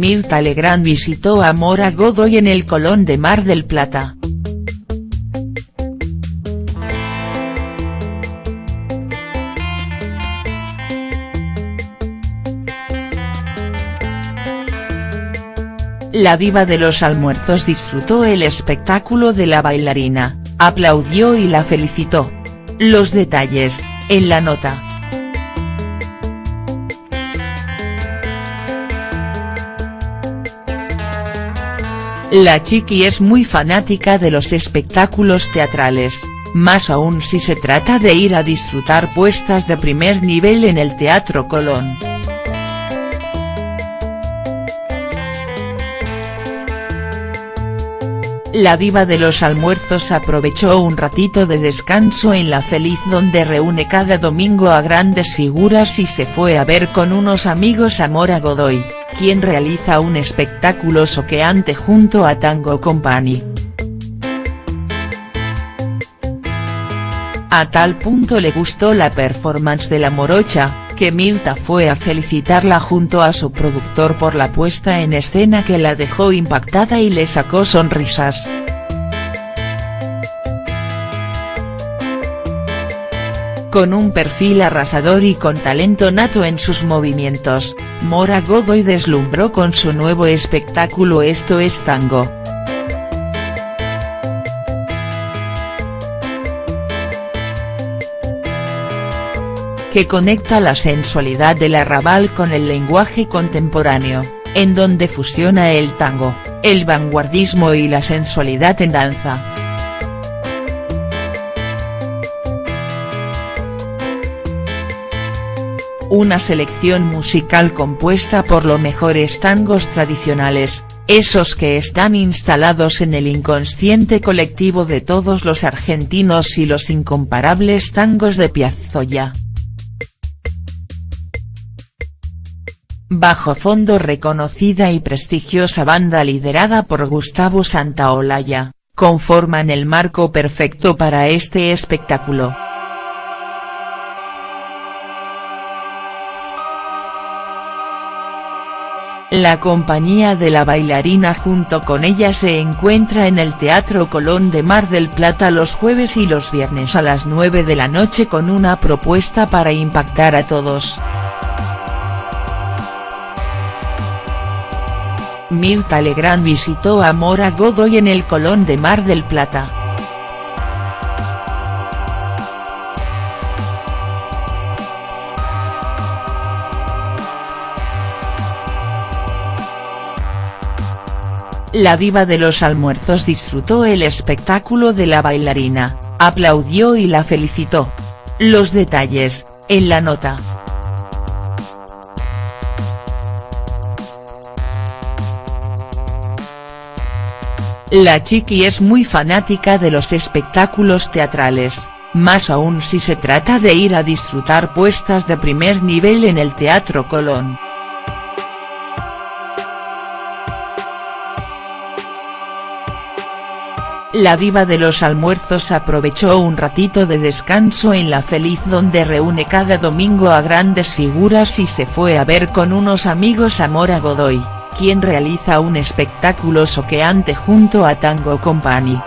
Mirta Legrand visitó a Mora Godoy en el Colón de Mar del Plata. La diva de los almuerzos disfrutó el espectáculo de la bailarina, aplaudió y la felicitó. Los detalles, en la nota. La chiqui es muy fanática de los espectáculos teatrales, más aún si se trata de ir a disfrutar puestas de primer nivel en el Teatro Colón. La diva de los almuerzos aprovechó un ratito de descanso en La Feliz donde reúne cada domingo a grandes figuras y se fue a ver con unos amigos a Mora Godoy quien realiza un espectáculo soqueante junto a Tango Company. A tal punto le gustó la performance de la morocha, que Mirta fue a felicitarla junto a su productor por la puesta en escena que la dejó impactada y le sacó sonrisas. Con un perfil arrasador y con talento nato en sus movimientos, Mora Godoy deslumbró con su nuevo espectáculo Esto es Tango. que conecta la sensualidad del arrabal con el lenguaje contemporáneo, en donde fusiona el tango, el vanguardismo y la sensualidad en danza. Una selección musical compuesta por los mejores tangos tradicionales, esos que están instalados en el inconsciente colectivo de todos los argentinos y los incomparables tangos de Piazzolla. Bajo fondo reconocida y prestigiosa banda liderada por Gustavo Santaolalla, conforman el marco perfecto para este espectáculo. La compañía de la bailarina junto con ella se encuentra en el Teatro Colón de Mar del Plata los jueves y los viernes a las 9 de la noche con una propuesta para impactar a todos. Mirta Legrand visitó a Mora Godoy en el Colón de Mar del Plata. La diva de los almuerzos disfrutó el espectáculo de la bailarina, aplaudió y la felicitó. Los detalles, en la nota. La chiqui es muy fanática de los espectáculos teatrales, más aún si se trata de ir a disfrutar puestas de primer nivel en el Teatro Colón. La diva de los almuerzos aprovechó un ratito de descanso en La Feliz donde reúne cada domingo a grandes figuras y se fue a ver con unos amigos a Mora Godoy, quien realiza un espectáculo soqueante junto a Tango Company.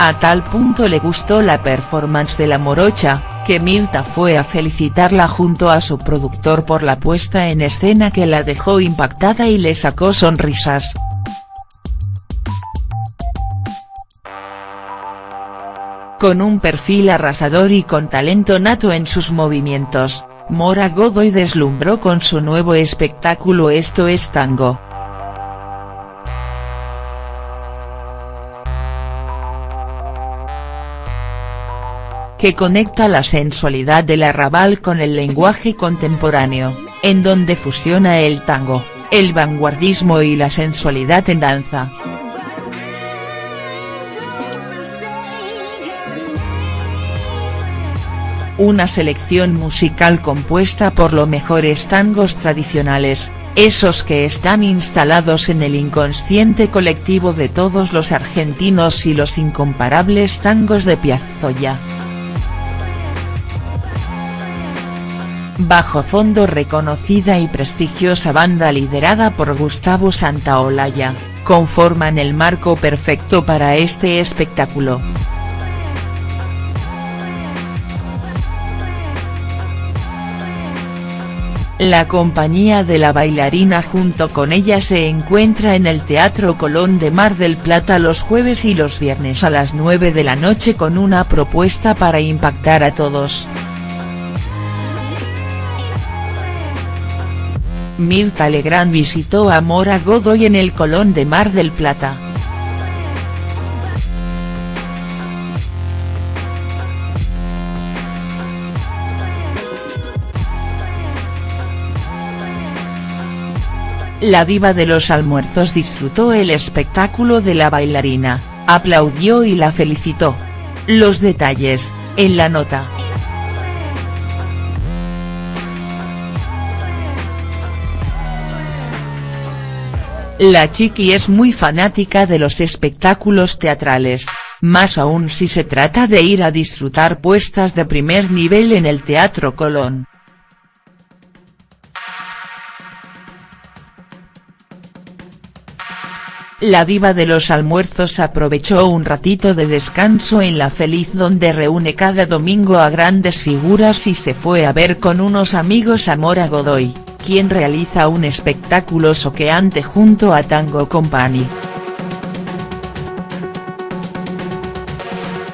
A tal punto le gustó la performance de la morocha, que Mirta fue a felicitarla junto a su productor por la puesta en escena que la dejó impactada y le sacó sonrisas. Con un perfil arrasador y con talento nato en sus movimientos, Mora Godoy deslumbró con su nuevo espectáculo Esto es Tango. Que conecta la sensualidad del arrabal con el lenguaje contemporáneo, en donde fusiona el tango, el vanguardismo y la sensualidad en danza. Una selección musical compuesta por los mejores tangos tradicionales, esos que están instalados en el inconsciente colectivo de todos los argentinos y los incomparables tangos de Piazzolla. Bajo fondo reconocida y prestigiosa banda liderada por Gustavo Santaolalla, conforman el marco perfecto para este espectáculo. La compañía de la bailarina junto con ella se encuentra en el Teatro Colón de Mar del Plata los jueves y los viernes a las 9 de la noche con una propuesta para impactar a todos. Mirta Legrand visitó a Mora Godoy en el Colón de Mar del Plata. La diva de los almuerzos disfrutó el espectáculo de la bailarina, aplaudió y la felicitó. Los detalles, en la nota. La chiqui es muy fanática de los espectáculos teatrales, más aún si se trata de ir a disfrutar puestas de primer nivel en el Teatro Colón. La diva de los almuerzos aprovechó un ratito de descanso en La Feliz donde reúne cada domingo a grandes figuras y se fue a ver con unos amigos a Mora Godoy, quien realiza un espectáculo soqueante junto a Tango Company.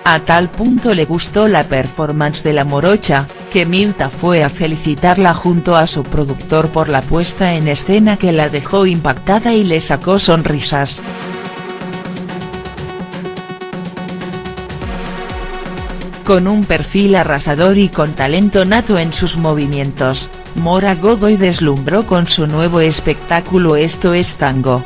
A tal punto le gustó la performance de la morocha, que Mirta fue a felicitarla junto a su productor por la puesta en escena que la dejó impactada y le sacó sonrisas. Con un perfil arrasador y con talento nato en sus movimientos, Mora Godoy deslumbró con su nuevo espectáculo Esto es Tango.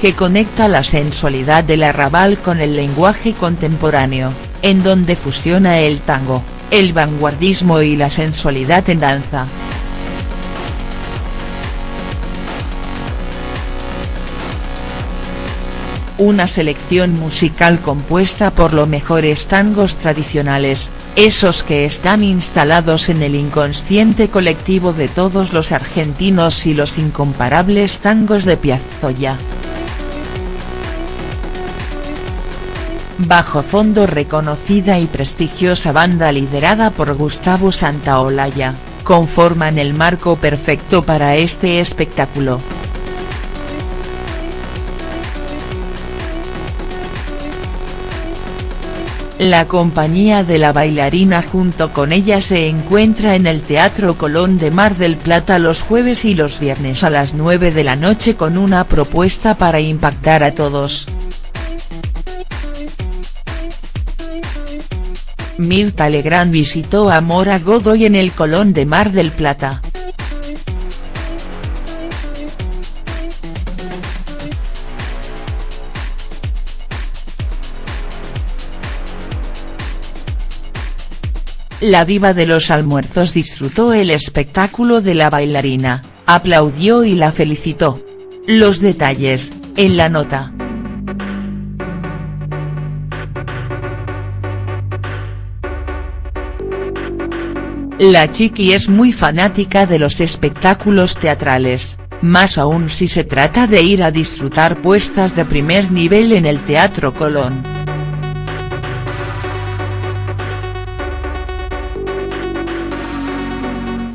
que conecta la sensualidad del arrabal con el lenguaje contemporáneo, en donde fusiona el tango, el vanguardismo y la sensualidad en danza. Una selección musical compuesta por los mejores tangos tradicionales, esos que están instalados en el inconsciente colectivo de todos los argentinos y los incomparables tangos de Piazzolla. Bajo fondo reconocida y prestigiosa banda liderada por Gustavo Santaolalla, conforman el marco perfecto para este espectáculo. La compañía de la bailarina junto con ella se encuentra en el Teatro Colón de Mar del Plata los jueves y los viernes a las 9 de la noche con una propuesta para impactar a todos. Mirta Legrand visitó a Mora Godoy en el Colón de Mar del Plata. La diva de los almuerzos disfrutó el espectáculo de la bailarina, aplaudió y la felicitó. Los detalles, en la nota. La chiqui es muy fanática de los espectáculos teatrales, más aún si se trata de ir a disfrutar puestas de primer nivel en el Teatro Colón.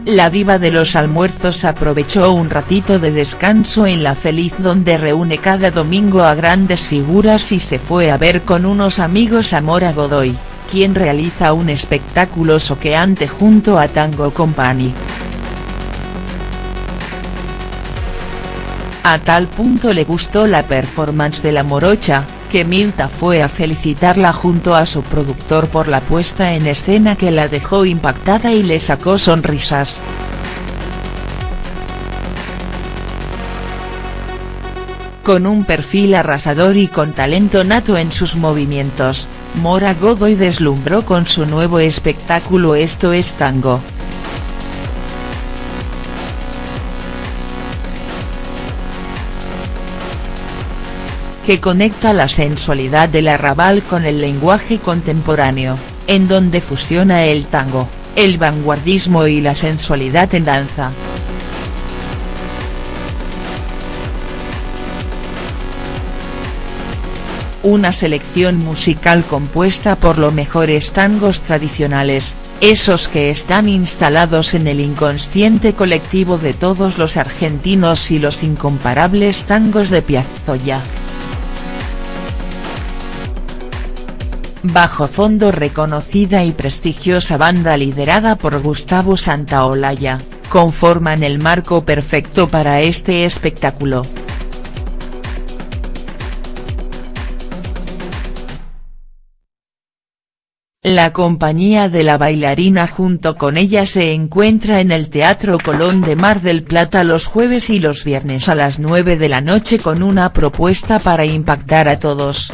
La diva de los almuerzos aprovechó un ratito de descanso en La Feliz donde reúne cada domingo a grandes figuras y se fue a ver con unos amigos a Mora Godoy quien realiza un espectáculo soqueante junto a Tango Company. A tal punto le gustó la performance de la morocha, que Mirta fue a felicitarla junto a su productor por la puesta en escena que la dejó impactada y le sacó sonrisas. Con un perfil arrasador y con talento nato en sus movimientos, Mora Godoy deslumbró con su nuevo espectáculo Esto es Tango. Que conecta la sensualidad del arrabal con el lenguaje contemporáneo, en donde fusiona el tango, el vanguardismo y la sensualidad en danza. una selección musical compuesta por los mejores tangos tradicionales, esos que están instalados en el inconsciente colectivo de todos los argentinos y los incomparables tangos de Piazzolla. Bajo fondo reconocida y prestigiosa banda liderada por Gustavo Santaolalla, conforman el marco perfecto para este espectáculo. La compañía de la bailarina junto con ella se encuentra en el Teatro Colón de Mar del Plata los jueves y los viernes a las 9 de la noche con una propuesta para impactar a todos,